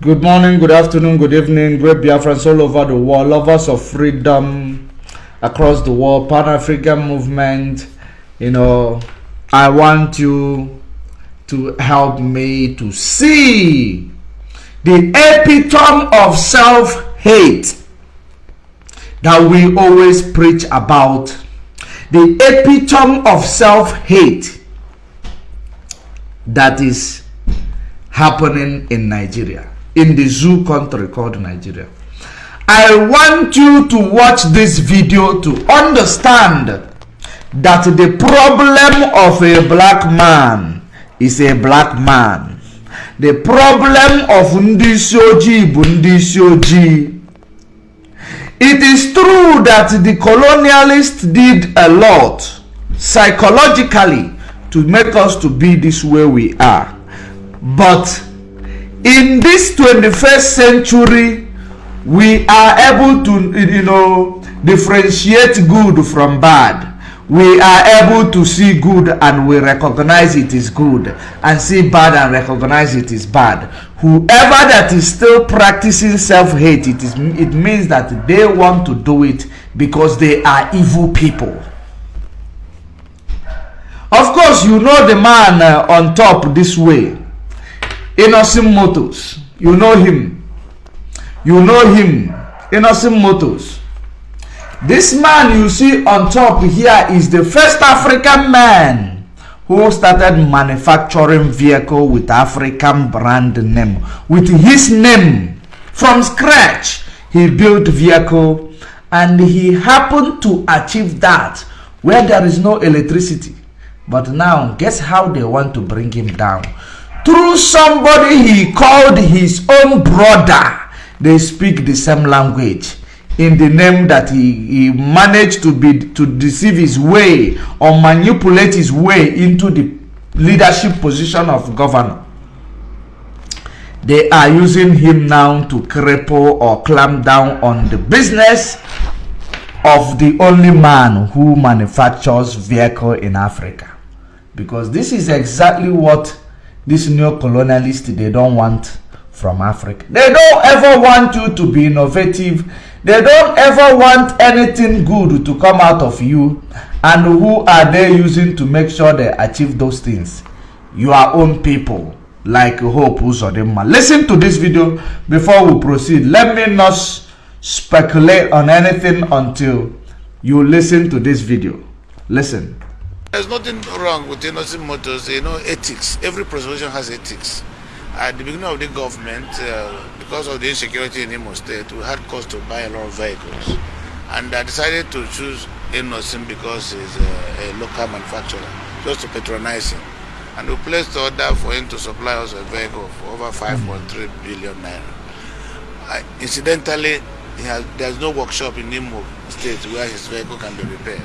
Good morning, good afternoon, good evening, great Biafrans all over the world, lovers of freedom across the world, Pan African movement. You know, I want you to help me to see the epitome of self hate that we always preach about. The epitome of self hate that is happening in Nigeria in the zoo country called Nigeria. I want you to watch this video to understand that the problem of a black man is a black man. The problem of Ndisioji Bundisyoji. It is true that the colonialists did a lot psychologically to make us to be this way we are. But in this 21st century we are able to you know differentiate good from bad. We are able to see good and we recognize it is good and see bad and recognize it is bad. Whoever that is still practicing self-hate it is it means that they want to do it because they are evil people. Of course you know the man uh, on top this way Innoson Motors. You know him. You know him. Innoson Motors. This man you see on top here is the first African man who started manufacturing vehicle with African brand name. With his name from scratch, he built vehicle and he happened to achieve that where there is no electricity. But now, guess how they want to bring him down? Through somebody he called his own brother. They speak the same language in the name that he, he managed to be to deceive his way or manipulate his way into the leadership position of governor. They are using him now to cripple or clamp down on the business of the only man who manufactures vehicle in africa. Because this is exactly what this neo-colonialist they don't want from Africa. They don't ever want you to be innovative. They don't ever want anything good to come out of you. And who are they using to make sure they achieve those things? Your own people, like Hope Uzodinma. Listen to this video before we proceed. Let me not speculate on anything until you listen to this video. Listen. There's nothing wrong with Innoson motors, you know, ethics. Every preservation has ethics. At the beginning of the government, uh, because of the insecurity in Imo State, we had cost to buy a lot of vehicles. And I decided to choose Innocent because he's a, a local manufacturer, just to patronize him. And we placed order for him to supply us a vehicle for over 5.3 billion naira. Uh, incidentally, has, there's no workshop in Imo State where his vehicle can be repaired.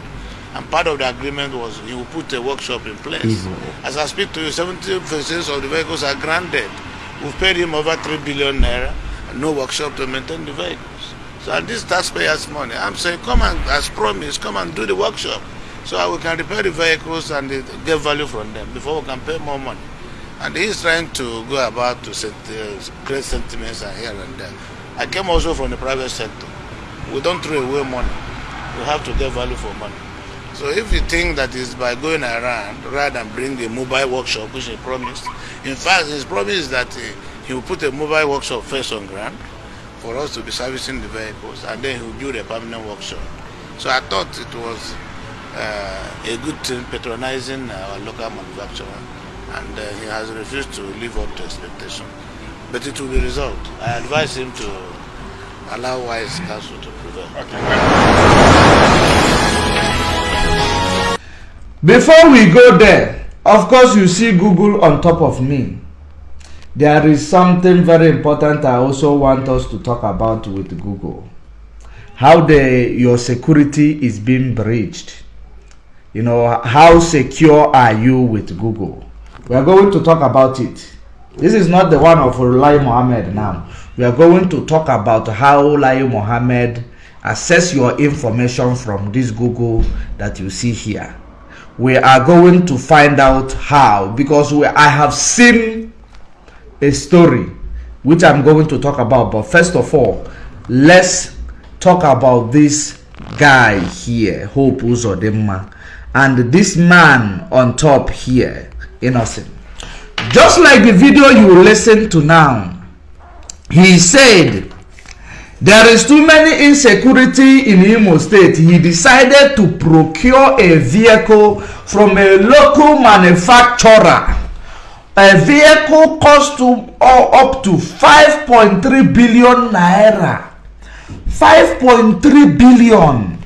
And part of the agreement was he will put a workshop in place. Mm -hmm. As I speak to you, 70 percent of the vehicles are granted. We've paid him over 3 billion naira and no workshop to maintain the vehicles. So and this taxpayers' money. I'm saying, come and, as promised, come and do the workshop so we can repair the vehicles and get value from them before we can pay more money. And he's trying to go about to set, uh, create sentiments here and there. I came also from the private sector. We don't throw away money. We have to get value for money. So if you think that is by going around rather than bring a mobile workshop, which he promised, in fact, his promise is that he will put a mobile workshop first on ground for us to be servicing the vehicles, and then he will build a permanent workshop. So I thought it was uh, a good thing patronizing our local manufacturer, and uh, he has refused to live up to expectation. But it will be resolved. I advise him to allow wise counsel to prevail. Okay. Before we go there, of course you see Google on top of me. There is something very important I also want us to talk about with Google. How the your security is being breached. You know, how secure are you with Google? We are going to talk about it. This is not the one of Lai Mohammed now. We are going to talk about how Lai Mohammed access your information from this Google that you see here we are going to find out how because we, I have seen a story which I'm going to talk about. But first of all, let's talk about this guy here, Hope Uzodinma, and this man on top here, Innocent. Just like the video you listen to now, he said there is too many insecurity in Imo State. He decided to procure a vehicle from a local manufacturer. A vehicle cost to, uh, up to 5.3 billion naira. 5.3 billion.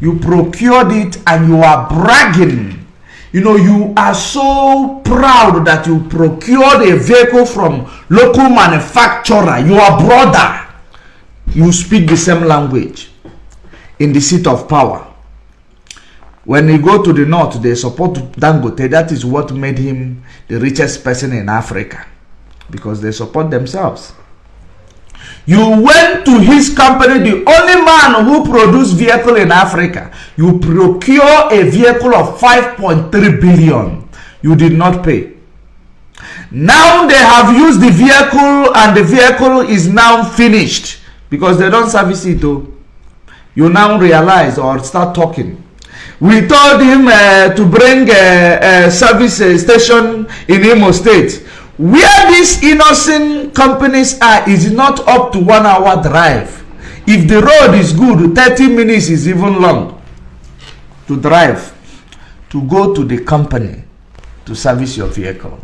You procured it and you are bragging. You know, you are so proud that you procured a vehicle from local manufacturer. Your brother you speak the same language in the seat of power. When you go to the north, they support Dangote. That is what made him the richest person in Africa because they support themselves. You went to his company, the only man who produced vehicle in Africa. You procure a vehicle of 5.3 billion. You did not pay. Now they have used the vehicle and the vehicle is now finished because they don't service it though. You now realize or start talking. We told him uh, to bring a, a service uh, station in Imo State. Where these Innoson companies are is not up to one hour drive. If the road is good 30 minutes is even long to drive to go to the company to service your vehicle.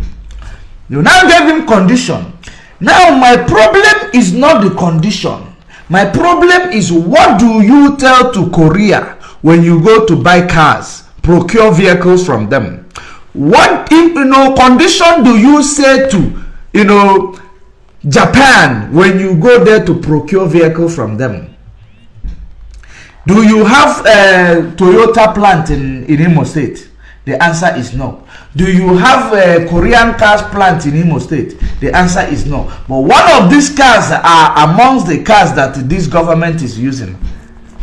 You now gave him condition. Now my problem is not the condition my problem is what do you tell to Korea when you go to buy cars, procure vehicles from them? What you know condition do you say to you know Japan when you go there to procure vehicle from them? Do you have a Toyota plant in, in Imo State? The answer is no. Do you have a Korean cars plant in Imo State? The answer is no. But one of these cars are amongst the cars that this government is using.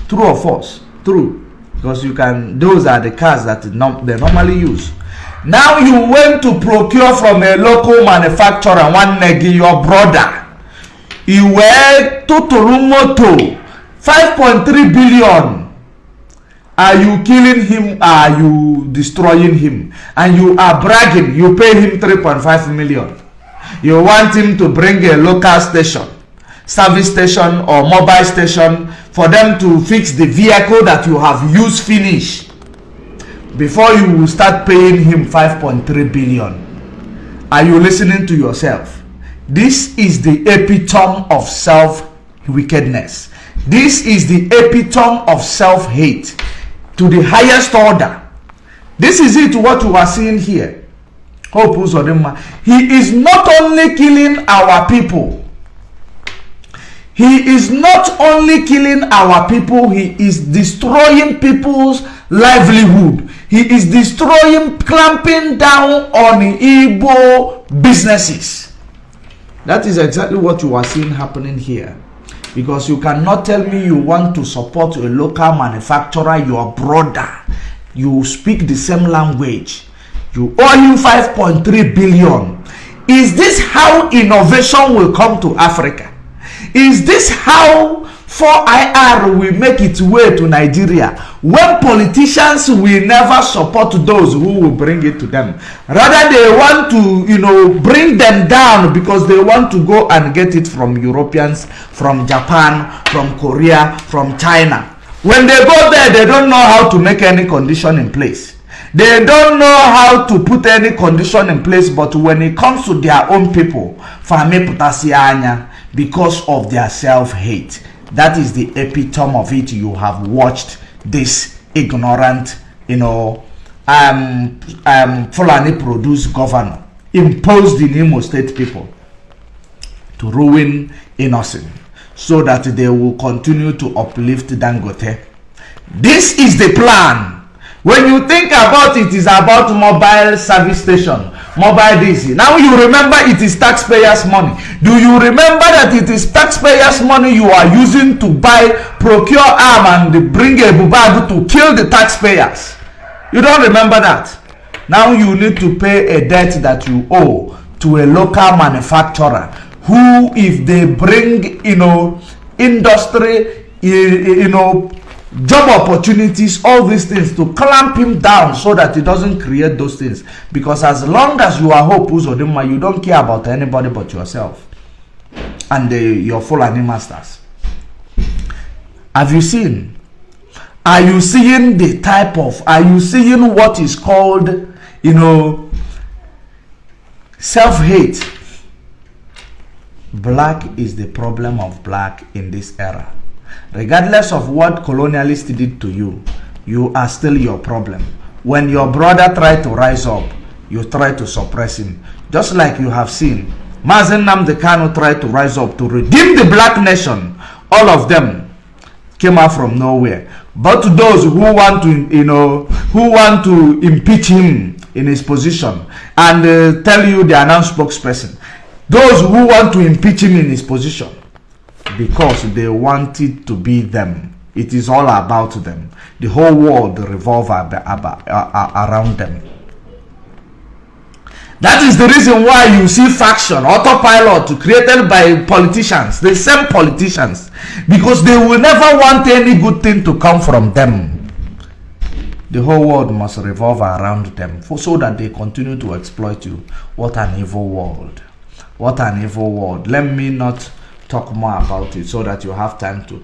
True or false? True. Because you can, those are the cars that they normally use. Now you went to procure from a local manufacturer, one negi, your brother. You were to Moto, 5.3 billion are you killing him? Are you destroying him? And you are bragging. You pay him 3.5 million. You want him to bring a local station, service station or mobile station for them to fix the vehicle that you have used finish before you will start paying him 5.3 billion. Are you listening to yourself? This is the epitome of self wickedness. This is the epitome of self hate to the highest order. This is it what you are seeing here. Hope. He is not only killing our people. He is not only killing our people, he is destroying people's livelihood. He is destroying, clamping down on Igbo businesses. That is exactly what you are seeing happening here because you cannot tell me you want to support a local manufacturer your brother. You speak the same language. You owe him 5.3 billion. Is this how innovation will come to africa? Is this how 4IR will make its way to Nigeria when politicians will never support those who will bring it to them. Rather, they want to, you know, bring them down because they want to go and get it from Europeans, from Japan, from Korea, from China. When they go there, they don't know how to make any condition in place. They don't know how to put any condition in place, but when it comes to their own people, because of their self-hate that is the epitome of it. You have watched this ignorant you know um um fulani produced governor imposed the Imo state people to ruin innocent so that they will continue to uplift dangote. This is the plan. When you think about it is about mobile service station mobile DC. Now you remember it is taxpayers' money. Do you remember that it is taxpayers' money you are using to buy, procure arm and bring a bubag to kill the taxpayers? You don't remember that. Now you need to pay a debt that you owe to a local manufacturer who if they bring you know industry you know job opportunities all these things to clamp him down so that he doesn't create those things. Because as long as you are hope Uzodinma, you don't care about anybody but yourself and the, your Fulani masters. Have you seen? Are you seeing the type of are you seeing what is called you know self-hate? Black is the problem of black in this era regardless of what colonialists did to you you are still your problem. When your brother tried to rise up you try to suppress him. Just like you have seen Mazi Nnamdi Kanu tried to rise up to redeem the black nation. All of them came out from nowhere. But those who want to you know who want to impeach him in his position and uh, tell you they are now spokesperson those who want to impeach him in his position because they want it to be them. It is all about them. The whole world revolves around them. That is the reason why you see faction, autopilot created by politicians, the same politicians, because they will never want any good thing to come from them. The whole world must revolve around them for, so that they continue to exploit you. What an evil world. What an evil world. Let me not talk more about it so that you have time to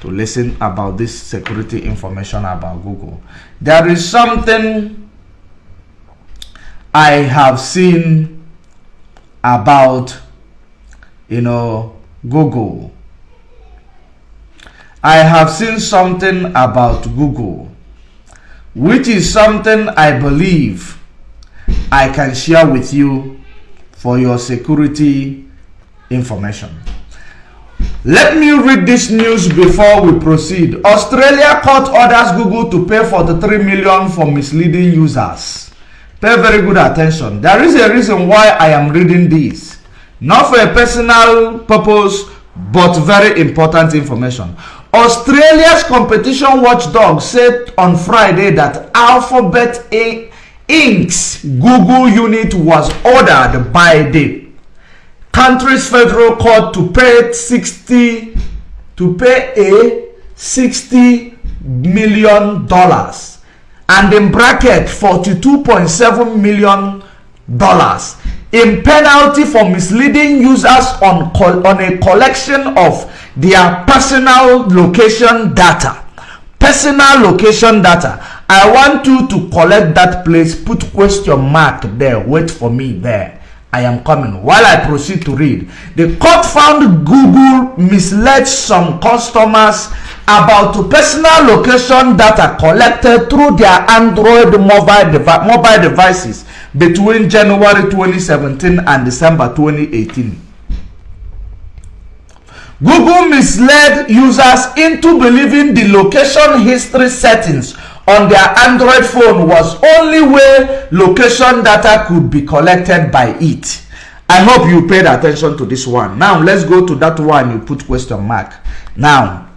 to listen about this security information about Google. There is something I have seen about you know Google. I have seen something about Google which is something I believe I can share with you for your security information. Let me read this news before we proceed. Australia court orders Google to pay 43 million for misleading users. Pay very good attention. There is a reason why I am reading this. Not for a personal purpose, but very important information. Australia's competition watchdog said on Friday that Alphabet A Inc.'s Google unit was ordered by the country's federal court to pay 60 to pay a 60 million dollars. And in bracket 42.7 million dollars. In penalty for misleading users on on a collection of their personal location data. Personal location data. I want you to collect that place. Put question mark there. Wait for me there I am coming. While I proceed to read, the court found Google misled some customers about personal location data collected through their Android mobile, devi mobile devices between January 2017 and December 2018. Google misled users into believing the location history settings on their Android phone was only way location data could be collected by it. I hope you paid attention to this one. Now let's go to that one you put question mark. Now,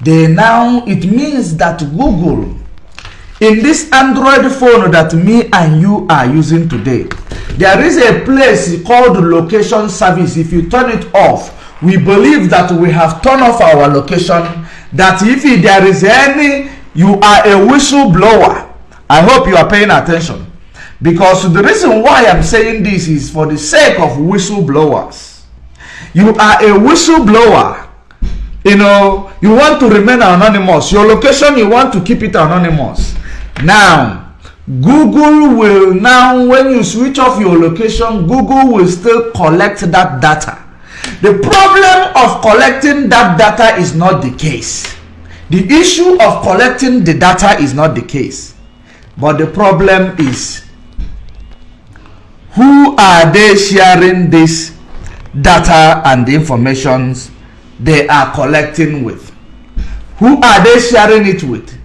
they now it means that Google in this Android phone that me and you are using today, there is a place called location service. If you turn it off, we believe that we have turned off our location. That if there is any you are a whistleblower. I hope you are paying attention. Because the reason why i'm saying this is for the sake of whistleblowers. You are a whistleblower. You know you want to remain anonymous. Your location you want to keep it anonymous. Now google will now when you switch off your location google will still collect that data. The problem of collecting that data is not the case the issue of collecting the data is not the case. But the problem is who are they sharing this data and the informations they are collecting with? Who are they sharing it with?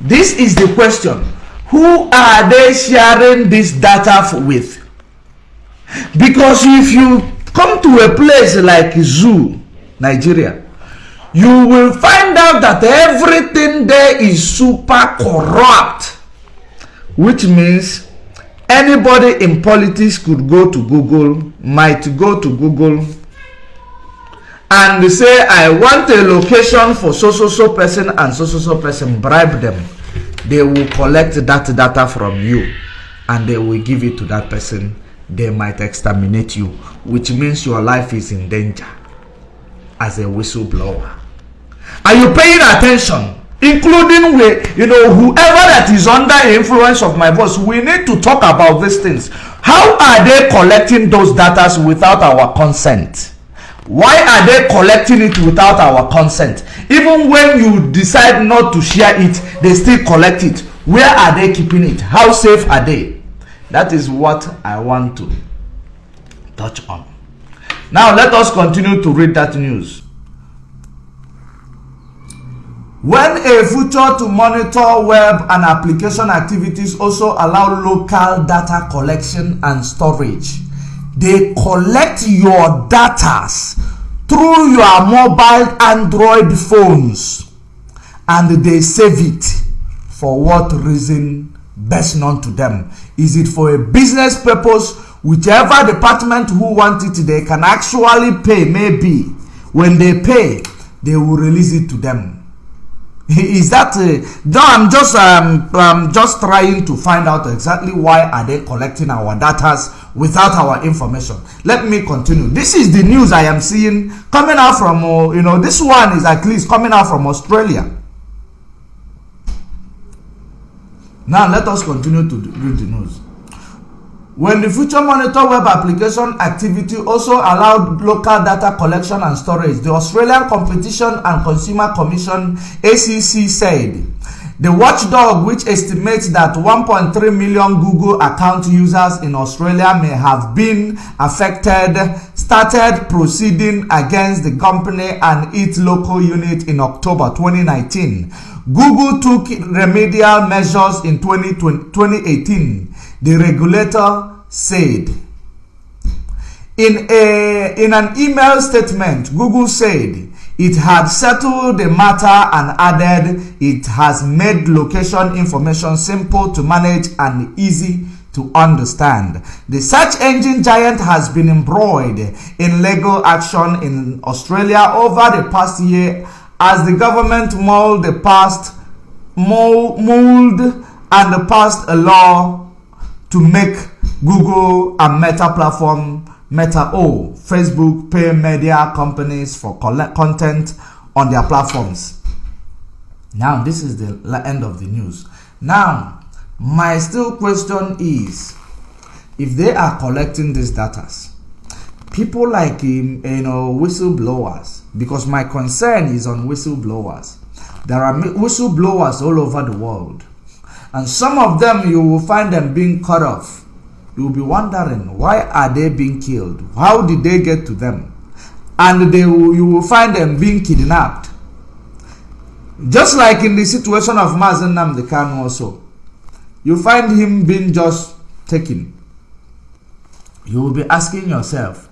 This is the question. Who are they sharing this data with? Because if you come to a place like Zoo, Nigeria, you will find out that everything there is super corrupt which means anybody in politics could go to google might go to google and say i want a location for so so so person and so so so person. Bribe them. They will collect that data from you and they will give it to that person. They might exterminate you which means your life is in danger as a whistleblower are you paying attention? Including with you know whoever that is under influence of my voice we need to talk about these things. How are they collecting those data without our consent? Why are they collecting it without our consent? Even when you decide not to share it they still collect it. Where are they keeping it? How safe are they? That is what i want to touch on. Now let us continue to read that news when a feature to monitor web and application activities also allow local data collection and storage they collect your data through your mobile android phones and they save it. For what reason? Best known to them. Is it for a business purpose? Whichever department who want it they can actually pay. Maybe when they pay they will release it to them is that uh, i'm just um i'm just trying to find out exactly why are they collecting our data without our information. Let me continue. This is the news i am seeing coming out from uh, you know this one is at least coming out from australia. Now let us continue to read the news When the Future Monitor web application activity also allowed local data collection and storage, the Australian Competition and Consumer Commission ACC said the watchdog, which estimates that 1.3 million Google account users in Australia may have been affected, started proceeding against the company and its local unit in October 2019. Google took remedial measures in 2018 the regulator said. In, a, in an email statement, Google said it had settled the matter and added it has made location information simple to manage and easy to understand. The search engine giant has been embroiled in legal action in Australia over the past year as the government mold the past mold and passed a law to make Google and Meta platform Meta O, Facebook pay media companies for collect content on their platforms. Now, this is the end of the news. Now, my still question is if they are collecting these data, people like him, you know whistleblowers, because my concern is on whistleblowers. There are whistleblowers all over the world and some of them you will find them being cut off. You will be wondering why are they being killed? How did they get to them? And they will, you will find them being kidnapped. Just like in the situation of Mazi Nnamdi Kanu also. You find him being just taken. You will be asking yourself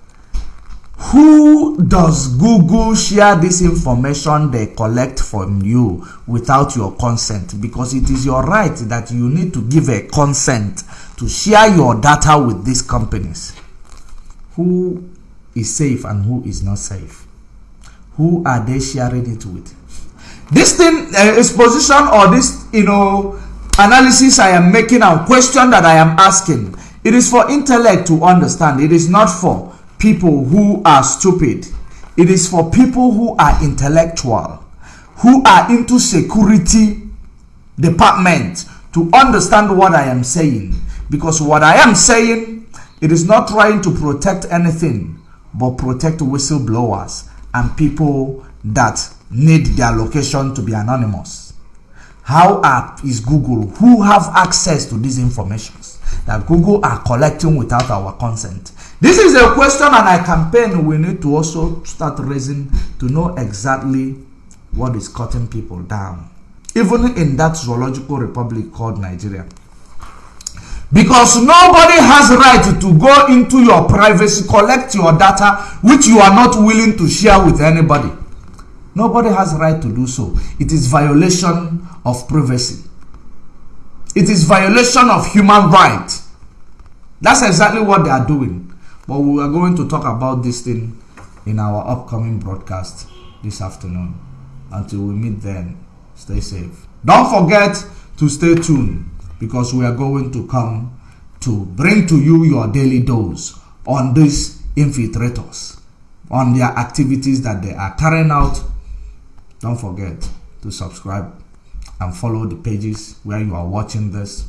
who does Google share this information they collect from you without your consent? Because it is your right that you need to give a consent to share your data with these companies. Who is safe and who is not safe? Who are they sharing it with? This thing, uh, exposition or this, you know, analysis I am making and question that I am asking, it is for intellect to understand. It is not for people who are stupid. It is for people who are intellectual, who are into security department to understand what I am saying. Because what I am saying, it is not trying to protect anything, but protect whistleblowers and people that need their location to be anonymous. How are, is Google, who have access to these informations that Google are collecting without our consent? This is a question and a campaign we need to also start raising to know exactly what is cutting people down. Even in that zoological republic called Nigeria. Because nobody has right to go into your privacy, collect your data, which you are not willing to share with anybody. Nobody has right to do so. It is violation of privacy. It is violation of human rights That's exactly what they are doing. But we are going to talk about this thing in our upcoming broadcast this afternoon. Until we meet then, stay safe. Don't forget to stay tuned because we are going to come to bring to you your daily dose on these infiltrators, on their activities that they are carrying out. Don't forget to subscribe and follow the pages where you are watching this